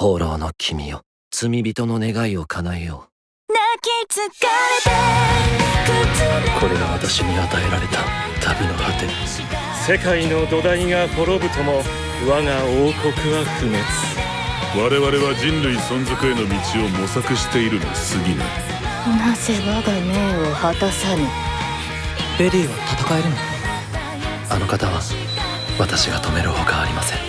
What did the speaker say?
放浪の君よ。罪人の願いを叶えよう。泣き疲れてこれが私に与えられた旅の果て。世界の土台が滅ぶとも我が王国は不滅。我々は人類存続への道を模索しているに過ぎない。なぜ我が命を果たさぬ？ベリーは戦えるの？あの方は私が止めるほかありません。